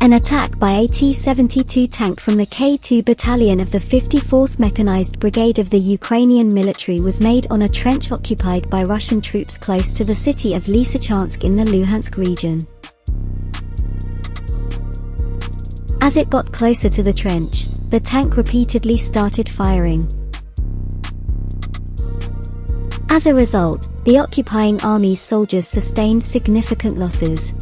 An attack by a T-72 tank from the K-2 Battalion of the 54th Mechanized Brigade of the Ukrainian military was made on a trench occupied by Russian troops close to the city of Lysychansk in the Luhansk region. As it got closer to the trench, the tank repeatedly started firing. As a result, the occupying army's soldiers sustained significant losses.